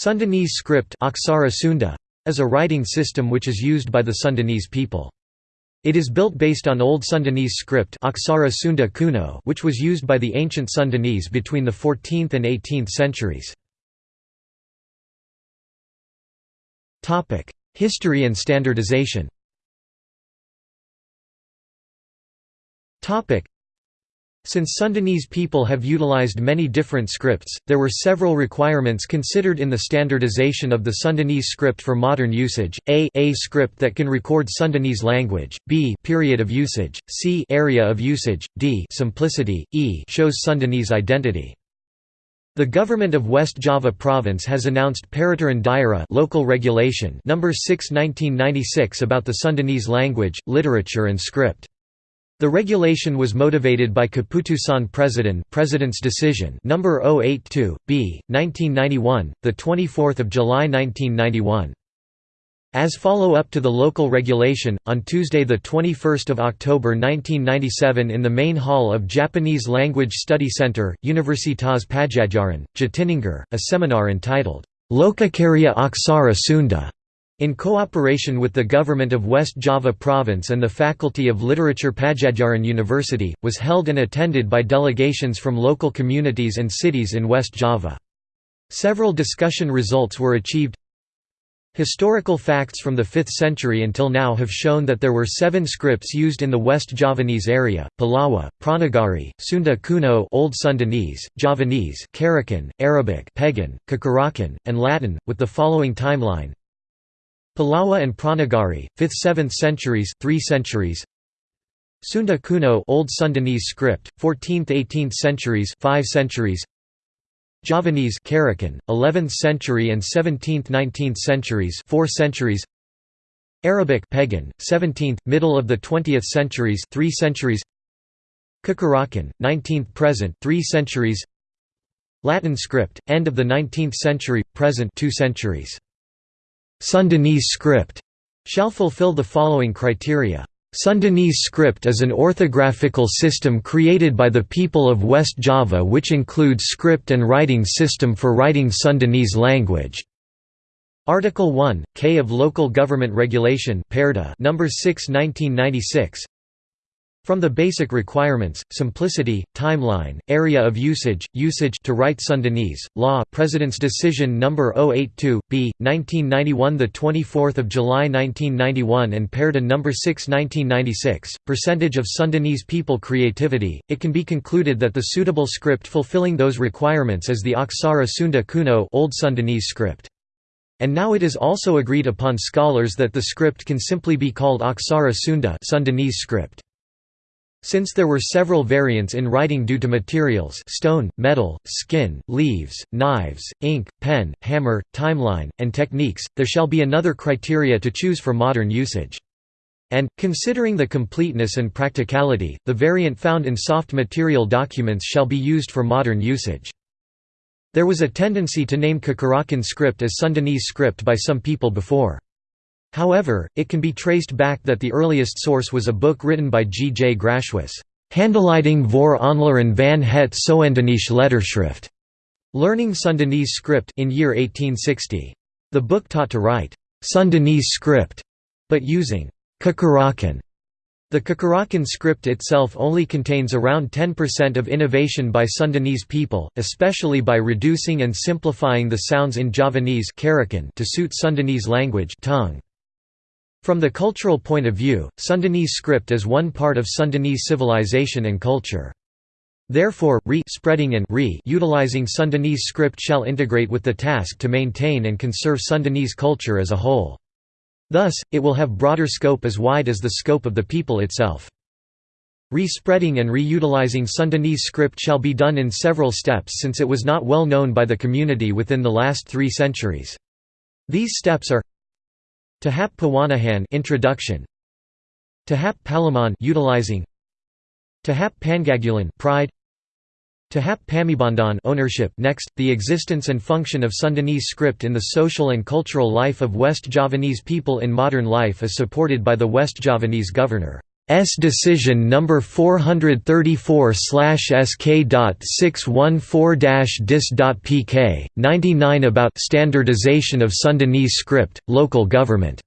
Sundanese script is a writing system which is used by the Sundanese people. It is built based on Old Sundanese script which was used by the ancient Sundanese between the 14th and 18th centuries. History and standardization since Sundanese people have utilized many different scripts, there were several requirements considered in the standardization of the Sundanese script for modern usage, a, a script that can record Sundanese language, b period of usage, c area of usage, d simplicity, e shows Sundanese identity. The government of West Java province has announced Peraturan Daerah local regulation number 6 1996 about the Sundanese language, literature and script. The regulation was motivated by Keputusan President President's decision number 082 B 1991 the 24th of July 1991 as follow-up to the local regulation, on Tuesday 21 October 1997 in the main hall of Japanese Language Study Center, Universitas Padjadjaran, Jatinangor, a seminar entitled, Lokakarya Aksara Sunda in cooperation with the government of West Java Province and the Faculty of Literature Padjadjaran University, was held and attended by delegations from local communities and cities in West Java. Several discussion results were achieved Historical facts from the 5th century until now have shown that there were seven scripts used in the West Javanese area, Pallawa, Pranagari, Sunda Kuno Old Sundanese, Javanese Carakan, Arabic Pegon, Cacarakan, and Latin, with the following timeline Pallawa and Pranagari, 5th–7th centuries, 3 centuries. Sunda Kuno Old Sundanese script, 14th–18th centuries, 5 centuries. Javanese Carakan, 11th century and 17th–19th centuries, 4 centuries. Arabic Pegon, 17th, middle of the 20th centuries, 3 centuries. Cacarakan, 19th present, 3 centuries. Latin script, end of the 19th century, present 2 centuries. Sundanese script shall fulfill the following criteria. Sundanese script is an orthographical system created by the people of West Java which includes script and writing system for writing Sundanese language. Article 1, K of Local Government Regulation number 6 1996 from the basic requirements, simplicity, timeline, area of usage, usage to write Sundanese, law President's Decision number 082, B, 1991 the 24th of July 1991 and Perda number 6 1996, percentage of Sundanese people creativity, it can be concluded that the suitable script fulfilling those requirements is the Aksara Sunda Kuno Old Sundanese script. And now it is also agreed upon scholars that the script can simply be called Aksara Sunda Sundanese script. Since there were several variants in writing due to materials stone, metal, skin, leaves, knives, ink, pen, hammer, timeline, and techniques, there shall be another criteria to choose for modern usage. And, considering the completeness and practicality, the variant found in soft material documents shall be used for modern usage. There was a tendency to name Cacarakan script as Sundanese script by some people before. However, it can be traced back that the earliest source was a book written by G. J. Grashuis, Handleiding voor Aanleren van het Soendanese letterschrift, Learning Sundanese script in year 1860. The book taught to write Sundanese script, but using Cacarakan. The Cacarakan script itself only contains around 10% of innovation by Sundanese people, especially by reducing and simplifying the sounds in Javanese to suit Sundanese language tongue. From the cultural point of view, Sundanese script is one part of Sundanese civilization and culture. Therefore, re-spreading and re-utilizing Sundanese script shall integrate with the task to maintain and conserve Sundanese culture as a whole. Thus, it will have broader scope as wide as the scope of the people itself. Re-spreading and re-utilizing Sundanese script shall be done in several steps since it was not well known by the community within the last three centuries. These steps are Tahap Pawanahan introduction. Tahap Palaman utilizing. Tahap Pangagulan pride. Tahap Pamibandan ownership next the existence and function of Sundanese script in the social and cultural life of West Javanese people in modern life is supported by the West Javanese governor S decision number 434/sk.614-dis.pk 99 about standardization of Sundanese script local government.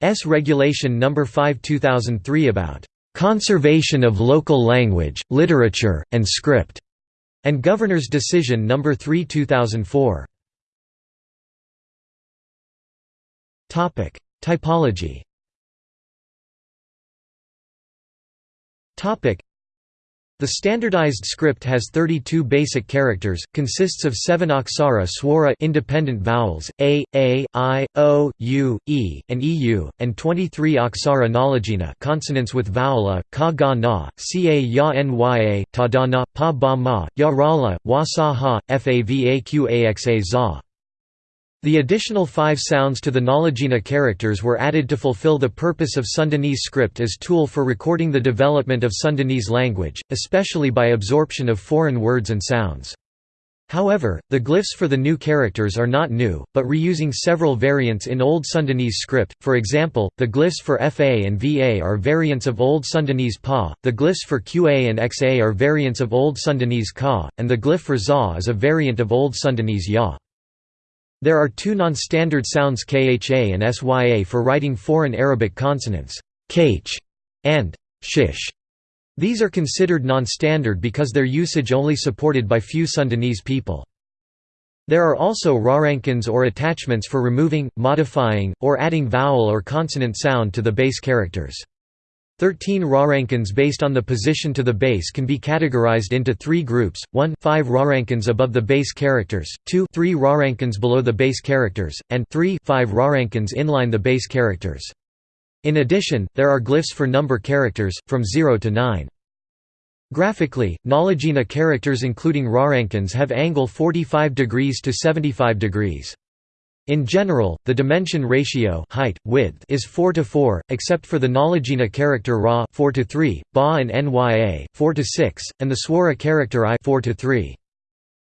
S regulation number 5 2003 about conservation of local language literature and script and governor's decision number 3 2004 topic. Typology The standardized script has 32 basic characters, consists of 7 aksara swara independent vowels, a, a, i, o, u, e, and eu, and 23 aksara ngalagena consonants with vowel a, ka ga na, ca ya nya, ta da na, pa ba ma, ya rala, wa sa ha, favaqa za. The additional five sounds to the Ngalagena characters were added to fulfill the purpose of Sundanese script as tool for recording the development of Sundanese language, especially by absorption of foreign words and sounds. However, the glyphs for the new characters are not new, but reusing several variants in Old Sundanese script, for example, the glyphs for FA and VA are variants of Old Sundanese PA, the glyphs for QA and XA are variants of Old Sundanese KA, and the glyph for ZA is a variant of Old Sundanese YA. There are two non-standard sounds kha and sya for writing foreign Arabic consonants, kh and shish. These are considered non-standard because their usage only supported by few Sundanese people. There are also rarankins or attachments for removing, modifying, or adding vowel or consonant sound to the base characters. Thirteen rarankins based on the position to the base can be categorized into three groups, 1 5 rarankins above the base characters, 2 3 rarankins below the base characters, and 3 5 rarankins inline the base characters. In addition, there are glyphs for number characters, from 0 to 9. Graphically, Ngalagena characters including rarankins have angle 45 degrees to 75 degrees. In general, the dimension ratio height, width is 4 to 4, except for the Ngalagena character Ra 4 to 3, Ba and Nya 4 to 6, and the Swara character I 4 to 3.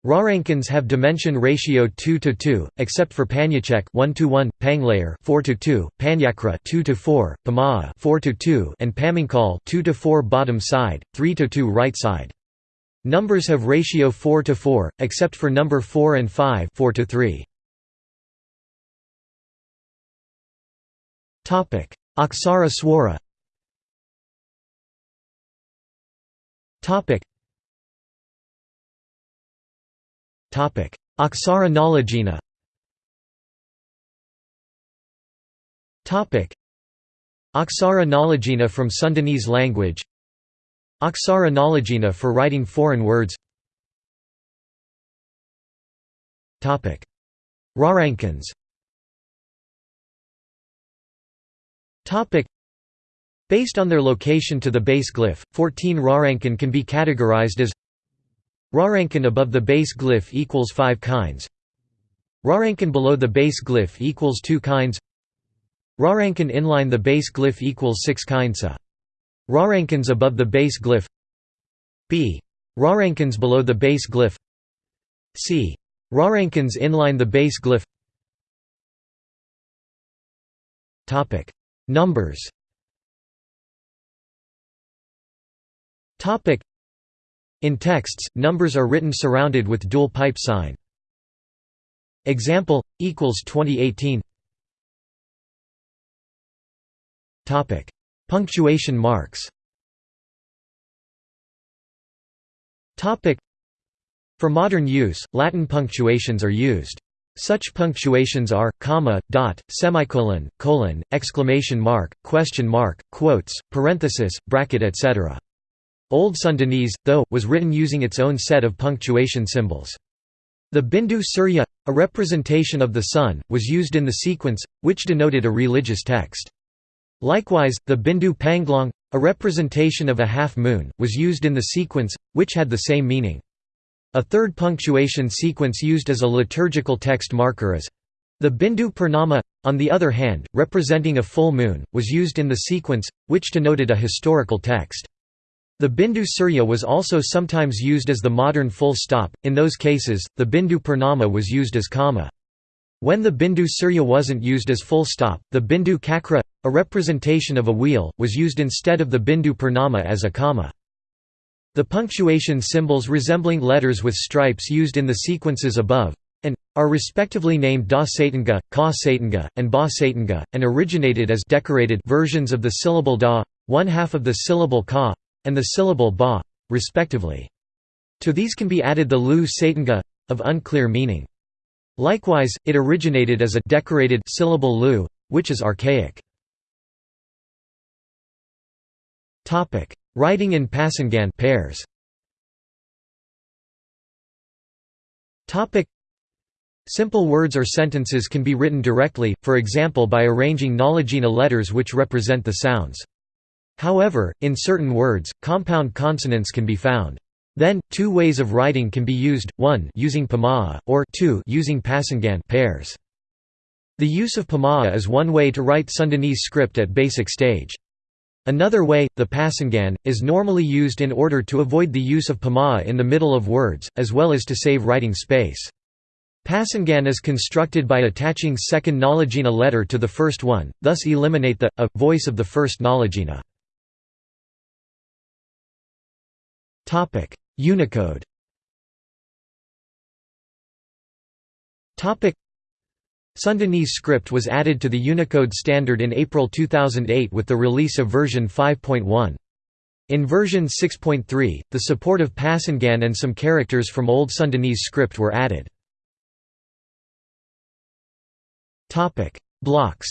Rarankins have dimension ratio 2 to 2, except for Panyecek 1 to 1, Panglayar 4 to 2, Panyakra 2 to 4, Pamaa 4 to 2, and Pamingkal 2 to 4 bottom side, 3 to 2 right side. Numbers have ratio 4 to 4, except for number 4 and 5 4 to 3. Aksara Swara Aksara Ngalagena Aksara Ngalagena from Sundanese language Aksara Ngalagena for writing foreign words Rarankins Based on their location to the base glyph, 14 Rarankin can be categorized as Rarankin above the base glyph equals 5 kinds. Rarankin below the base glyph equals 2 kinds. Rarankin inline the base glyph equals 6 kinds Rarankins above the base glyph. B. Rarankins below the base glyph. C. Rarankins inline the base glyph Numbers In texts, numbers are written surrounded with dual pipe sign. Example equals 2018. Topic: Punctuation marks. Topic: For modern use, Latin punctuations are used. Such punctuations are comma, dot, semicolon, colon, exclamation mark, question mark, quotes, parenthesis, bracket etc. Old Sundanese, though, was written using its own set of punctuation symbols. The Bindu Surya, a representation of the sun, was used in the sequence, which denoted a religious text. Likewise, the Bindu Panglong, a representation of a half moon, was used in the sequence, which had the same meaning. A third punctuation sequence used as a liturgical text marker is the Bindu Purnama, on the other hand, representing a full moon, was used in the sequence, which denoted a historical text. The Bindu Surya was also sometimes used as the modern full stop, in those cases, the Bindu Purnama was used as comma. When the Bindu Surya wasn't used as full stop, the Bindu Cakra, a representation of a wheel, was used instead of the Bindu Purnama as a comma. The punctuation symbols resembling letters with stripes used in the sequences above and are respectively named Da Satanga, Ka Satanga, and Ba Satanga, and originated as decorated versions of the syllable Da, one half of the syllable Ka, and the syllable Ba, respectively. To these can be added the Lu Satanga, of unclear meaning. Likewise, it originated as a decorated syllable Lu, which is archaic. Writing in Pasangan pairs. Simple words or sentences can be written directly, for example by arranging Ngalagena letters which represent the sounds. However, in certain words, compound consonants can be found. Then, two ways of writing can be used, one using Pamaa, or two using Pasangan pairs. The use of Pamaa is one way to write Sundanese script at basic stage. Another way, the Pasangan, is normally used in order to avoid the use of Pamaa in the middle of words, as well as to save writing space. Pasangan is constructed by attaching second Ngalagena letter to the first one, thus eliminate the a voice of the first Ngalagena. Unicode Sundanese script was added to the Unicode standard in April 2008 with the release of version 5.1. In version 6.3, the support of Pasangan and some characters from Old Sundanese script were added. Blocks.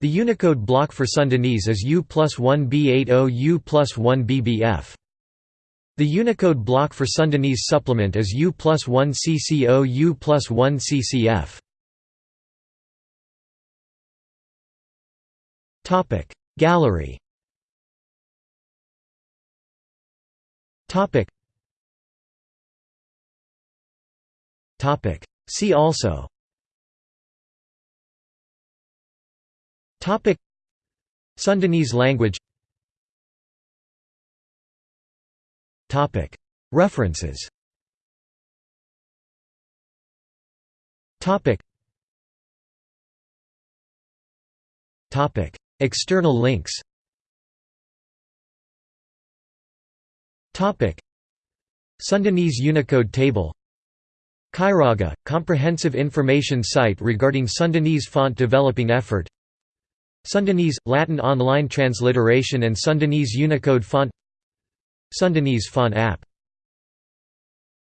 The Unicode block for Sundanese is U plus 1 B80 U plus 1 BBF. The Unicode block for Sundanese supplement is U plus 1 CCO U plus 1 CCF. Gallery. See also. Topic. Sundanese language References. External links. Sundanese Unicode table. Kairaga, comprehensive information site regarding Sundanese font developing effort. Sundanese – Latin online transliteration and Sundanese Unicode font Sundanese Font app